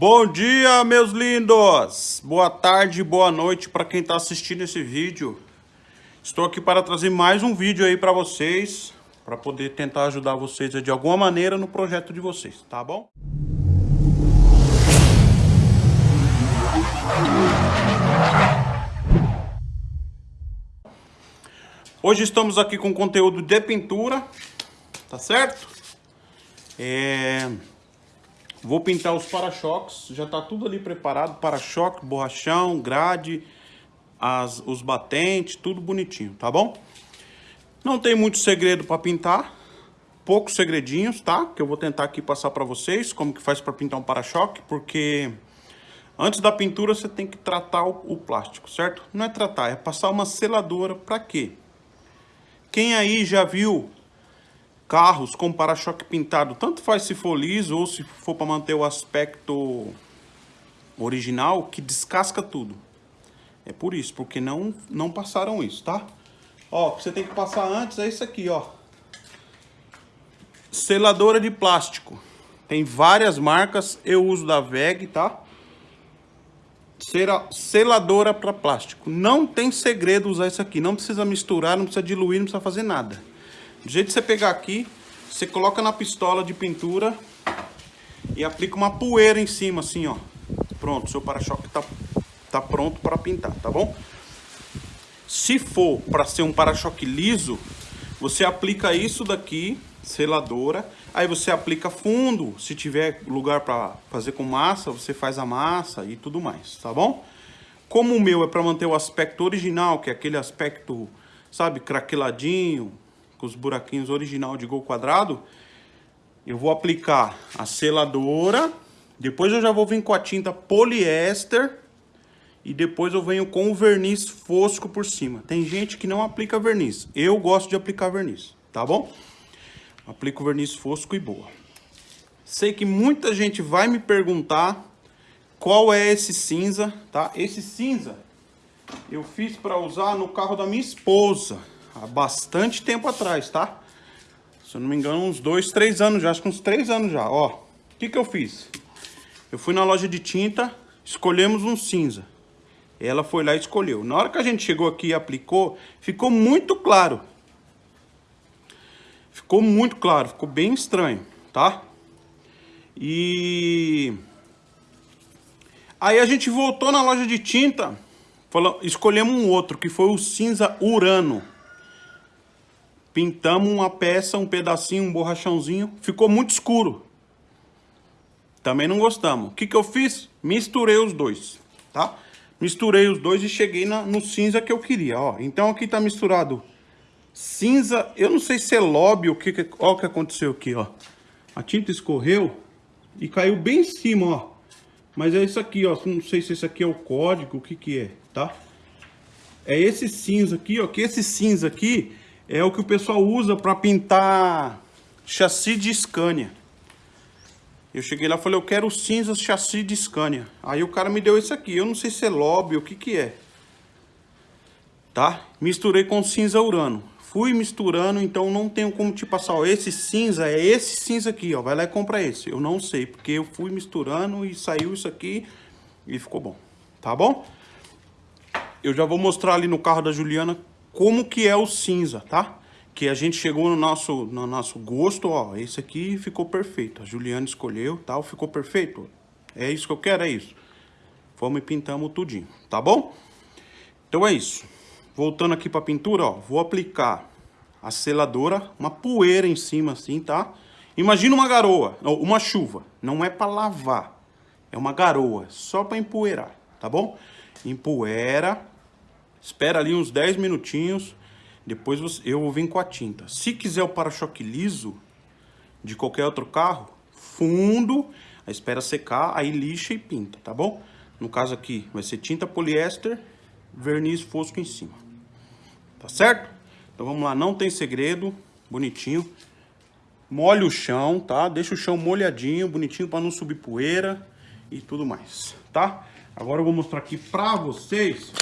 Bom dia, meus lindos! Boa tarde, boa noite para quem está assistindo esse vídeo. Estou aqui para trazer mais um vídeo aí para vocês, para poder tentar ajudar vocês de alguma maneira no projeto de vocês, tá bom? Hoje estamos aqui com conteúdo de pintura, tá certo? É... Vou pintar os para-choques, já tá tudo ali preparado, para-choque, borrachão, grade, as, os batentes, tudo bonitinho, tá bom? Não tem muito segredo para pintar, poucos segredinhos, tá? Que eu vou tentar aqui passar para vocês como que faz para pintar um para-choque, porque antes da pintura você tem que tratar o, o plástico, certo? Não é tratar, é passar uma seladora para quê? Quem aí já viu carros com para-choque pintado, tanto faz se for liso ou se for para manter o aspecto original, que descasca tudo. É por isso, porque não, não passaram isso, tá? Ó, o que você tem que passar antes é isso aqui, ó. Seladora de plástico. Tem várias marcas, eu uso da VEG, tá? Seladora para plástico. Não tem segredo usar isso aqui. Não precisa misturar, não precisa diluir, não precisa fazer nada. Do jeito que você pegar aqui, você coloca na pistola de pintura e aplica uma poeira em cima, assim, ó. Pronto, seu para-choque tá, tá pronto para pintar, tá bom? Se for para ser um para-choque liso, você aplica isso daqui, seladora, aí você aplica fundo, se tiver lugar para fazer com massa, você faz a massa e tudo mais, tá bom? Como o meu é para manter o aspecto original, que é aquele aspecto, sabe, craqueladinho, com os buraquinhos original de gol quadrado, eu vou aplicar a seladora, depois eu já vou vir com a tinta poliéster e depois eu venho com o verniz fosco por cima. Tem gente que não aplica verniz, eu gosto de aplicar verniz, tá bom? Aplico verniz fosco e boa. Sei que muita gente vai me perguntar qual é esse cinza, tá? Esse cinza eu fiz para usar no carro da minha esposa há bastante tempo atrás, tá? Se eu não me engano, uns dois, três anos já, acho que uns três anos já, ó. O que que eu fiz? Eu fui na loja de tinta, escolhemos um cinza. Ela foi lá e escolheu. Na hora que a gente chegou aqui e aplicou, ficou muito claro. Ficou muito claro, ficou bem estranho, tá? E... Aí a gente voltou na loja de tinta, falou, escolhemos um outro, que foi o cinza Urano. Pintamos uma peça, um pedacinho, um borrachãozinho. Ficou muito escuro. Também não gostamos. O que, que eu fiz? Misturei os dois, tá? Misturei os dois e cheguei na, no cinza que eu queria, ó. Então aqui tá misturado cinza, eu não sei se é lobby, o que, que, ó, o que aconteceu aqui, ó. A tinta escorreu e caiu bem em cima, ó. Mas é isso aqui, ó. Não sei se esse aqui é o código, o que que é, tá? É esse cinza aqui, ó. Que esse cinza aqui é o que o pessoal usa para pintar chassi de Scania. Eu cheguei lá e falei, eu quero cinza chassi de Scania. Aí o cara me deu isso aqui. Eu não sei se é lobby, o que que é. Tá? Misturei com cinza urano. Fui misturando, então não tenho como te passar. Ó, esse cinza é esse cinza aqui, ó. Vai lá e compra esse. Eu não sei, porque eu fui misturando e saiu isso aqui e ficou bom. Tá bom? Eu já vou mostrar ali no carro da Juliana como que é o cinza, tá? Que a gente chegou no nosso, no nosso gosto, ó, esse aqui ficou perfeito. A Juliana escolheu, tal, ficou perfeito. É isso que eu quero, é isso. Fomos e pintamos tudinho, tá bom? Então é isso. Voltando aqui pra pintura, ó, vou aplicar a seladora, uma poeira em cima assim, tá? Imagina uma garoa, uma chuva, não é para lavar, é uma garoa, só para empoeirar, tá bom? Empoeira, Espera ali uns 10 minutinhos, depois eu vou vir com a tinta. Se quiser o para-choque liso de qualquer outro carro, fundo, espera secar, aí lixa e pinta, tá bom? No caso aqui vai ser tinta poliéster, verniz fosco em cima. Tá certo? Então vamos lá, não tem segredo, bonitinho. Molha o chão, tá? Deixa o chão molhadinho, bonitinho para não subir poeira e tudo mais, tá? Agora eu vou mostrar aqui pra vocês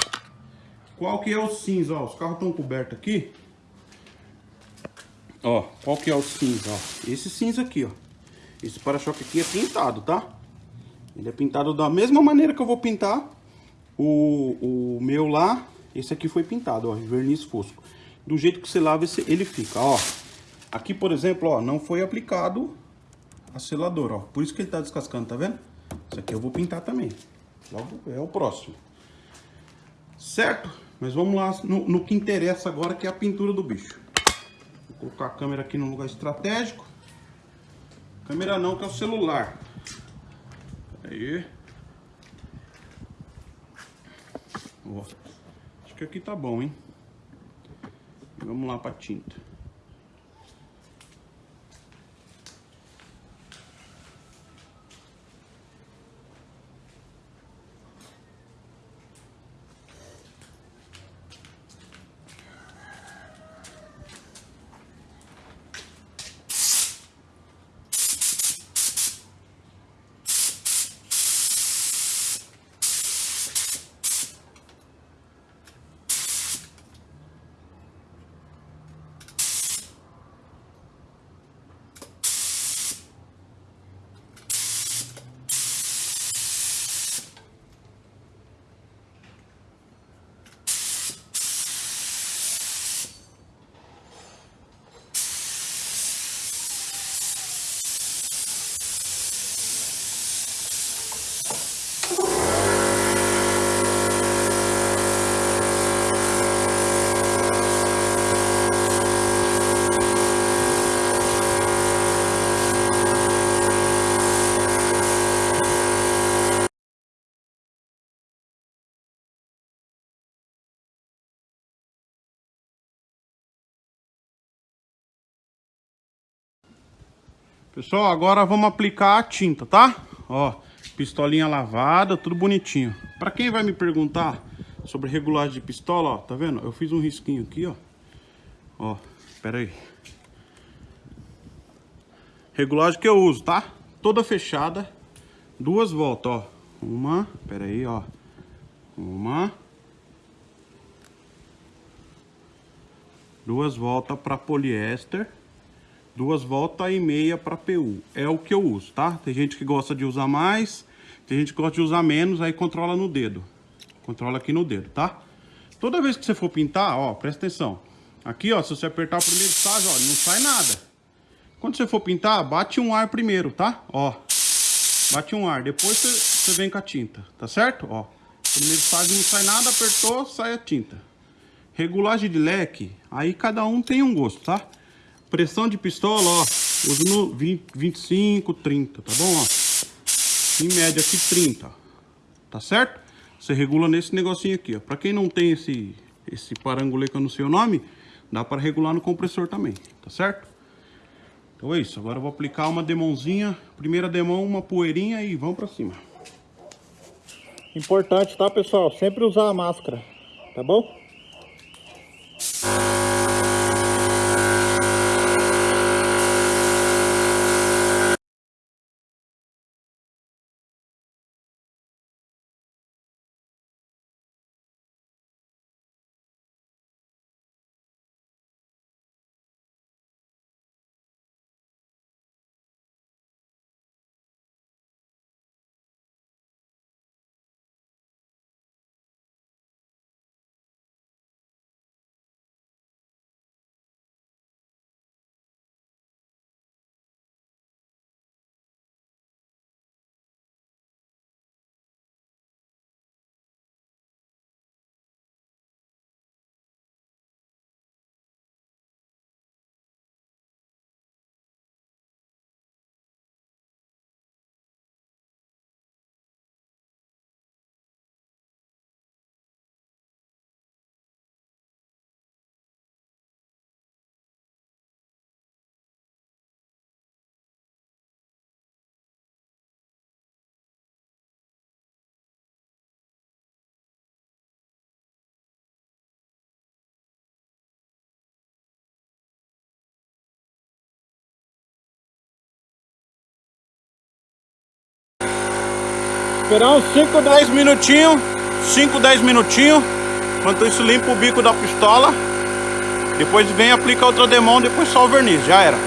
qual que é o cinza, ó, os carros estão cobertos aqui. Ó, qual que é o cinza, ó. Esse cinza aqui, ó. Esse para-choque aqui é pintado, tá? Ele é pintado da mesma maneira que eu vou pintar o, o meu lá. Esse aqui foi pintado, ó, verniz fosco. Do jeito que você lava, esse, ele fica, ó. Aqui, por exemplo, ó, não foi aplicado a seladora, ó. Por isso que ele tá descascando, tá vendo? Isso aqui eu vou pintar também. Logo é o próximo. Certo? Mas vamos lá no, no que interessa agora, que é a pintura do bicho. Vou colocar a câmera aqui no lugar estratégico. Câmera não, que é o celular. Aí. Ó. Acho que aqui tá bom, hein? Vamos lá pra tinta. Pessoal, agora vamos aplicar a tinta, tá? Ó, pistolinha lavada, tudo bonitinho. Pra quem vai me perguntar sobre regulagem de pistola, ó, tá vendo? Eu fiz um risquinho aqui, ó. Ó, pera aí. Regulagem que eu uso, tá? Toda fechada, duas voltas, ó. Uma, pera aí, ó. Uma. Duas voltas para poliéster duas voltas e meia para PU. É o que eu uso, tá? Tem gente que gosta de usar mais, tem gente que gosta de usar menos, aí controla no dedo. Controla aqui no dedo, tá? Toda vez que você for pintar, ó, presta atenção. Aqui, ó, se você apertar o primeiro estágio, ó, não sai nada. Quando você for pintar, bate um ar primeiro, tá? Ó, bate um ar. Depois você, você vem com a tinta, tá certo? Ó, primeiro estágio não sai nada, apertou, sai a tinta. Regulagem de leque, aí cada um tem um gosto, tá? Pressão de pistola, ó, uso no 20, 25, 30, tá bom, ó? Em média aqui 30, tá certo? Você regula nesse negocinho aqui, ó. Pra quem não tem esse, esse parangolê que eu não sei o nome, dá para regular no compressor também, tá certo? Então é isso, agora eu vou aplicar uma demonzinha, primeira demão, uma poeirinha e vamos pra cima. Importante, tá pessoal? Sempre usar a máscara, tá bom? Esperar uns 5, 10 minutinhos. 5, 10 minutinhos. Enquanto isso, limpa o bico da pistola. Depois vem aplica outra demão, depois só o verniz. Já era.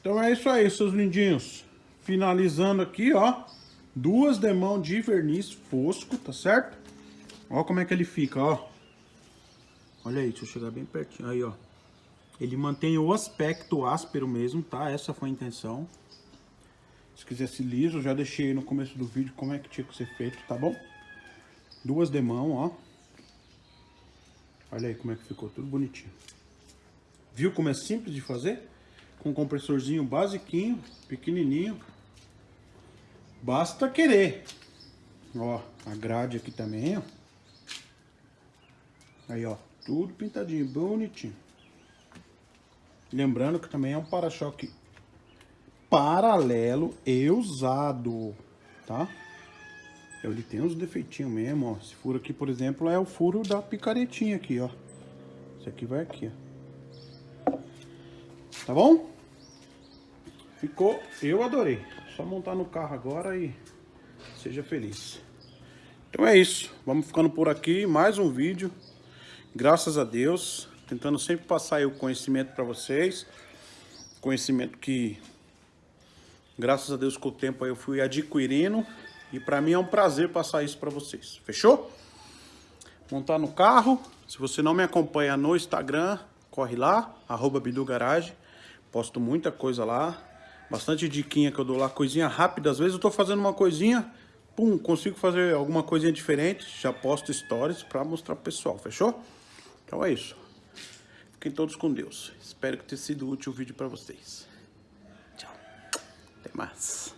Então é isso aí, seus lindinhos. Finalizando aqui, ó. Duas demão de verniz fosco, tá certo? Ó como é que ele fica, ó. Olha aí, deixa eu chegar bem pertinho. Aí, ó. Ele mantém o aspecto áspero mesmo, tá? Essa foi a intenção. Se quisesse liso, já deixei no começo do vídeo como é que tinha que ser feito, tá bom? Duas demão, ó. Olha aí como é que ficou, tudo bonitinho. Viu como é simples de fazer? Com um compressorzinho basiquinho, pequenininho. Basta querer. Ó, a grade aqui também, ó. Aí, ó, tudo pintadinho, bonitinho. Lembrando que também é um para-choque paralelo e usado, tá? Ele tem uns defeitinhos mesmo, ó. Esse furo aqui, por exemplo, é o furo da picaretinha aqui, ó. Esse aqui vai aqui, ó. Tá bom? Ficou, eu adorei. Só montar no carro agora e seja feliz. Então é isso. Vamos ficando por aqui. Mais um vídeo. Graças a Deus. Tentando sempre passar o conhecimento para vocês. Conhecimento que, graças a Deus, com o tempo eu fui adquirindo. E para mim é um prazer passar isso para vocês. Fechou? Montar no carro. Se você não me acompanha no Instagram, corre lá, arroba Garage. Posto muita coisa lá. Bastante diquinha que eu dou lá, coisinha rápida. Às vezes eu tô fazendo uma coisinha, pum, consigo fazer alguma coisinha diferente. Já posto stories para mostrar pro pessoal, fechou? Então é isso. Fiquem todos com Deus. Espero que tenha sido útil o vídeo para vocês. Tchau. Até mais.